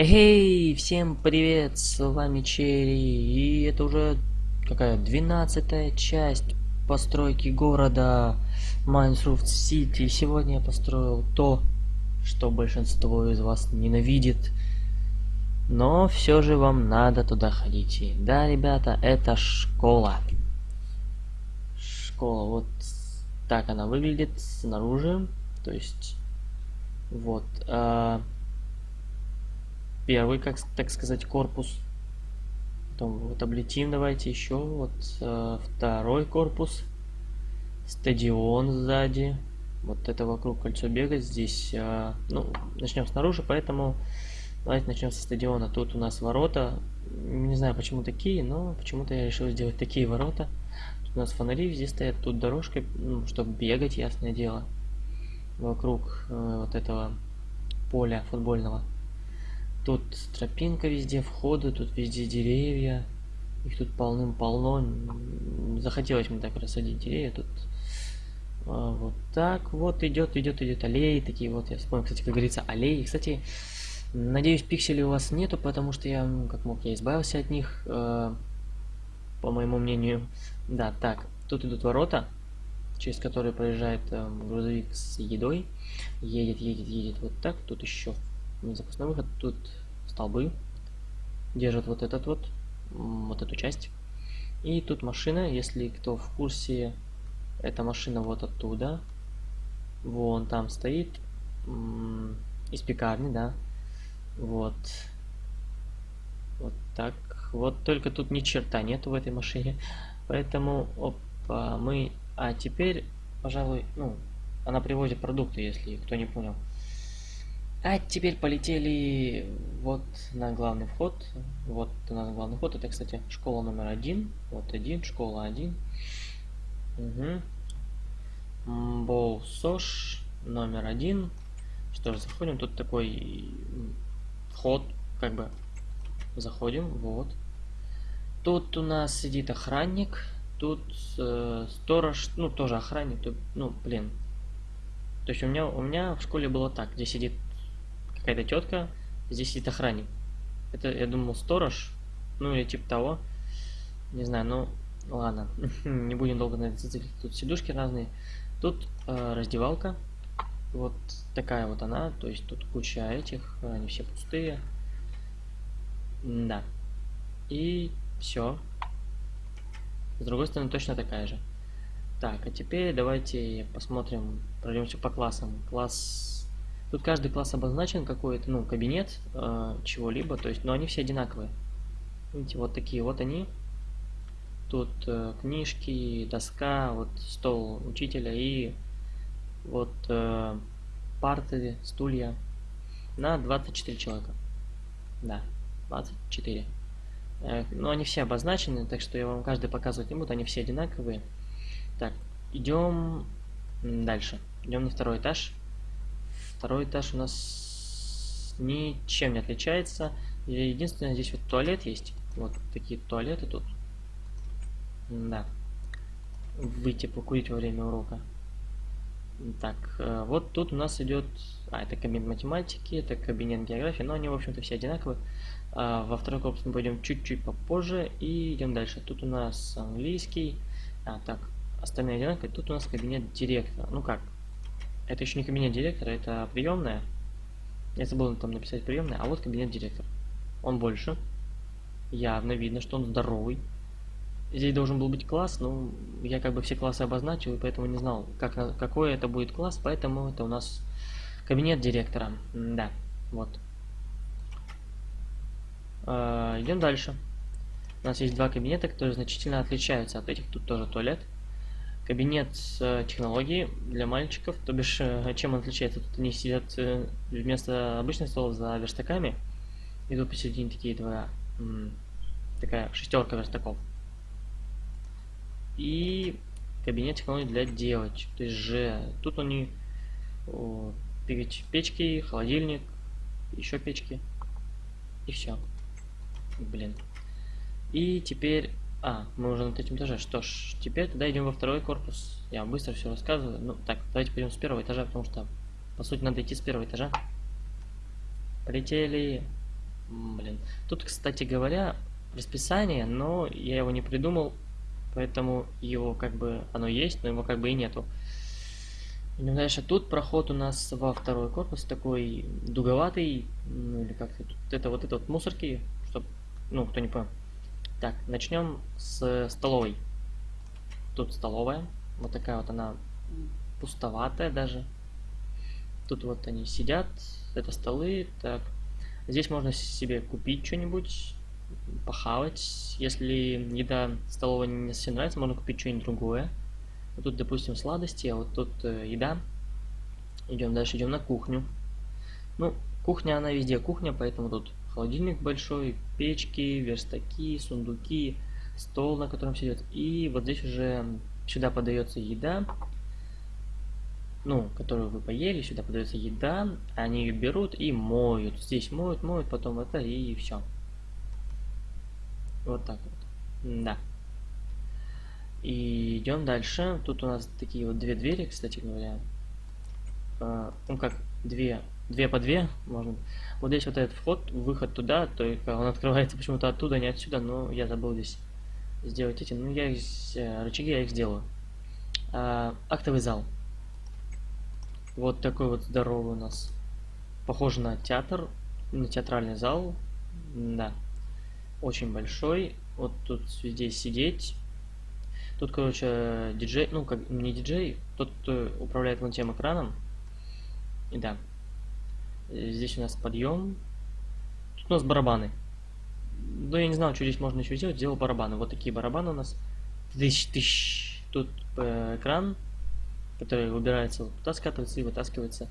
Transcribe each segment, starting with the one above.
Эй, всем привет, с вами Черри, и это уже какая, двенадцатая часть постройки города Майнсруфт Сити. Сегодня я построил то, что большинство из вас ненавидит, но все же вам надо туда ходить. Да, ребята, это школа. Школа, вот так она выглядит снаружи, то есть, вот, а первый, как так сказать, корпус. Потом вот облетим давайте еще. Вот э, второй корпус. Стадион сзади. Вот это вокруг кольцо бегать. Здесь, э, ну, начнем снаружи, поэтому давайте начнем со стадиона. Тут у нас ворота. Не знаю, почему такие, но почему-то я решил сделать такие ворота. Тут у нас фонари везде стоят, тут дорожка, ну, чтобы бегать, ясное дело. Вокруг э, вот этого поля футбольного. Тут тропинка везде, входы, тут везде деревья. Их тут полным-полно. Захотелось мне так рассадить деревья. Тут а, вот так вот идет, идет, идет аллеи. Такие вот, я вспомнил, кстати, как говорится, аллеи. Кстати, надеюсь, пикселей у вас нету, потому что я, как мог, я избавился от них, э, по моему мнению. Да, так, тут идут ворота, через которые проезжает э, грузовик с едой. Едет, едет, едет вот так. Тут еще запасной выход. Тут столбы держат вот этот вот, вот эту часть. И тут машина, если кто в курсе, эта машина вот оттуда. Вон там стоит. Из пекарни, да. Вот. Вот так. Вот только тут ни черта нету в этой машине. Поэтому, опа, мы... А теперь, пожалуй, ну, она привозит продукты, если кто не понял. А теперь полетели вот на главный вход. Вот у нас главный вход. Это, кстати, школа номер один. Вот один, школа один. Угу. Болсош номер один. Что же, заходим. Тут такой вход, как бы заходим. Вот. Тут у нас сидит охранник. Тут э, сторож, ну тоже охранник. Тут, ну, блин. То есть у меня, у меня в школе было так, где сидит какая-то тетка, здесь сидит охранник. Это, я думал, сторож, ну или типа того. Не знаю, ну ладно, не будем долго на это зацикливать. Тут сидушки разные. Тут э, раздевалка. Вот такая вот она. То есть тут куча этих, они все пустые. Да. И все. С другой стороны точно такая же. Так, а теперь давайте посмотрим, пройдемся по классам. Класс Тут каждый класс обозначен какой-то, ну, кабинет э, чего-либо, то есть, но они все одинаковые. Видите, вот такие вот они. Тут э, книжки, доска, вот стол учителя и вот э, парты, стулья на 24 человека. Да, 24. Э, но они все обозначены, так что я вам каждый показывать не буду, они все одинаковые. Так, идем дальше. Идем на второй этаж. Второй этаж у нас ничем не отличается. Единственное, здесь вот туалет есть. Вот такие туалеты тут. Да. Выйти покурить во время урока. Так, э, вот тут у нас идет... А, это кабинет математики, это кабинет географии, но они, в общем-то, все одинаковые. А, во второй корпус мы пойдем чуть-чуть попозже и идем дальше. Тут у нас английский. А, так, остальные одинаковые. Тут у нас кабинет директора. Ну как, это еще не кабинет директора, это приемная. Я забыл там написать приемная, а вот кабинет директора. Он больше. Явно видно, что он здоровый. Здесь должен был быть класс, но я как бы все классы обозначил, и поэтому не знал, как, какой это будет класс, поэтому это у нас кабинет директора. Да, вот. Э идем дальше. У нас есть два кабинета, которые значительно отличаются от этих. Тут тоже туалет кабинет э, технологий для мальчиков, то бишь, э, чем он отличается? Тут они сидят э, вместо обычных столов за верстаками, и тут посередине такие два, такая шестерка верстаков. И кабинет технологий для девочек, то есть же, тут они о, печки, холодильник, еще печки, и все. Блин. И теперь а, мы уже на третьем этаже. Что ж, теперь тогда идем во второй корпус. Я вам быстро все рассказываю. Ну, так, давайте пойдем с первого этажа, потому что, по сути, надо идти с первого этажа. Полетели. Блин. Тут, кстати говоря, расписание, но я его не придумал, поэтому его как бы оно есть, но его как бы и нету. Идем дальше. Тут проход у нас во второй корпус такой дуговатый, ну или как тут это вот это вот мусорки, чтобы, ну кто не понял. Так, начнем с столовой. Тут столовая, вот такая вот она пустоватая даже. Тут вот они сидят, это столы, так. Здесь можно себе купить что-нибудь, похавать. Если еда столовая не совсем нравится, можно купить что-нибудь другое. Вот тут, допустим, сладости, а вот тут э, еда. Идем дальше, идем на кухню. Ну, кухня, она везде кухня, поэтому тут холодильник большой, печки, верстаки, сундуки, стол, на котором сидят. И вот здесь уже сюда подается еда ну, которую вы поели, сюда подается еда, они ее берут и моют. Здесь моют, моют, потом это и все. Вот так вот. Да. И идем дальше. Тут у нас такие вот две двери, кстати говоря. А, ну как, две, две по две, можно. Вот здесь вот этот вход, выход туда, только он открывается почему-то оттуда, не отсюда, но я забыл здесь сделать эти. Ну, я их, э, рычаги я их сделаю. А, актовый зал. Вот такой вот здоровый у нас. Похоже на театр, на театральный зал. Да. Очень большой. Вот тут здесь сидеть. Тут, короче, диджей, ну, как не диджей, тот, кто управляет вон тем экраном. И да. Здесь у нас подъем. Тут у нас барабаны. Ну, я не знаю, что здесь можно еще сделать. Сделал барабаны. Вот такие барабаны у нас. Тысяч, тысяч. Тут э, экран который выбирается, туда скатывается и вытаскивается.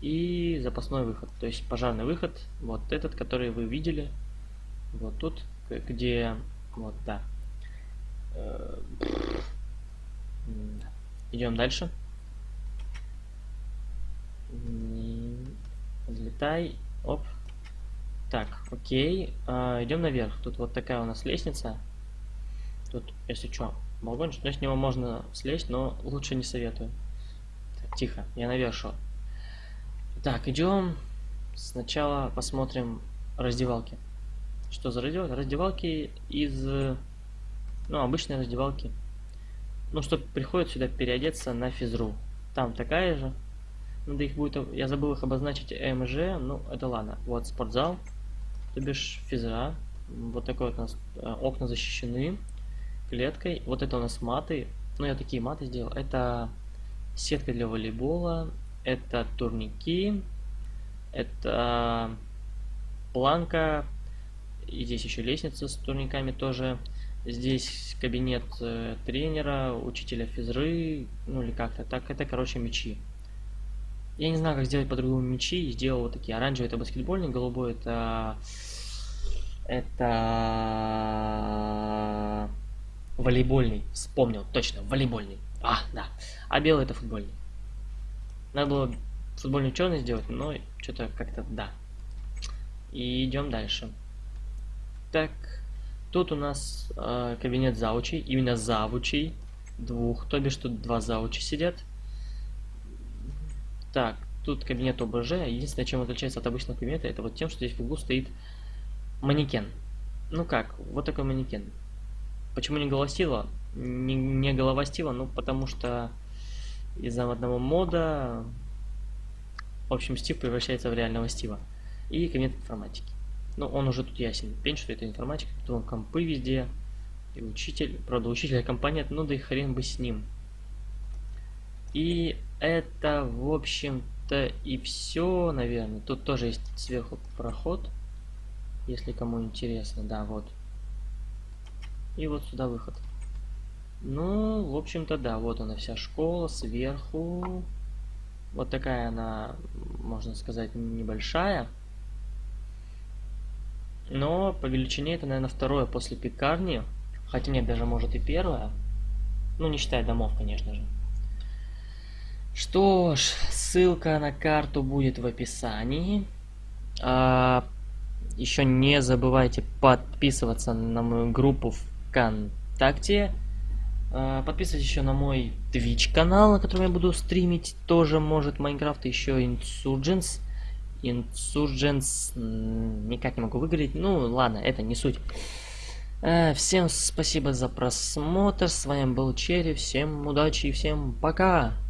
И запасной выход, то есть пожарный выход, вот этот, который вы видели, вот тут, где, вот, да. Э, Идем дальше. Взлетай, оп. Так, окей, а, идем наверх. Тут вот такая у нас лестница. Тут, если что, балкончик, но с него можно слезть, но лучше не советую. Так, тихо, я наверх Так, идем. Сначала посмотрим раздевалки. Что за раздевалки? Раздевалки из... Ну, обычные раздевалки. Ну, что приходят сюда переодеться на физру. Там такая же. Надо их будет... Я забыл их обозначить МЖ, ну, это ладно. Вот спортзал, то бишь физра. Вот такой вот у нас э, окна защищены клеткой. Вот это у нас маты. Ну, я такие маты сделал. Это сетка для волейбола. Это турники. Это планка. И здесь еще лестница с турниками тоже. Здесь кабинет э, тренера, учителя физры, ну или как-то так. Это, короче, мячи. Я не знаю, как сделать по-другому мячи. Сделал вот такие. Оранжевый это баскетбольный, голубой это... Это... Волейбольный. Вспомнил, точно, волейбольный. А, да. А белый это футбольный. Надо было футбольный черный сделать, но что-то как-то да. И идем дальше. Так, тут у нас э, кабинет заучей, именно завучей. Двух, то бишь тут два заучи сидят. Так, тут кабинет ОБЖ. Единственное, чем отличается от обычного кабинета, это вот тем, что здесь в углу стоит манекен. Ну как, вот такой манекен. Почему не голосила? Не, не головостила, ну потому что из-за одного мода, в общем, Стив превращается в реального Стива. И кабинет информатики. Ну, он уже тут ясен. Пень, что это информатика, тут он компы везде. И учитель, правда, учителя компания, ну да и хрен бы с ним. И это, в общем-то, и все, наверное. Тут тоже есть сверху проход, если кому интересно. Да, вот. И вот сюда выход. Ну, в общем-то, да, вот она вся школа сверху. Вот такая она, можно сказать, небольшая. Но по величине это, наверное, второе после пекарни. Хотя нет, даже может и первое. Ну, не считая домов, конечно же. Что ж, ссылка на карту будет в описании. А, еще не забывайте подписываться на мою группу ВКонтакте. А, подписывайтесь еще на мой Twitch канал, на котором я буду стримить тоже, может, Майнкрафт, еще Insurgents. Insurgents. Никак не могу выговорить. Ну, ладно, это не суть. Э, всем спасибо за просмотр. С вами был Черри. Всем удачи и всем пока.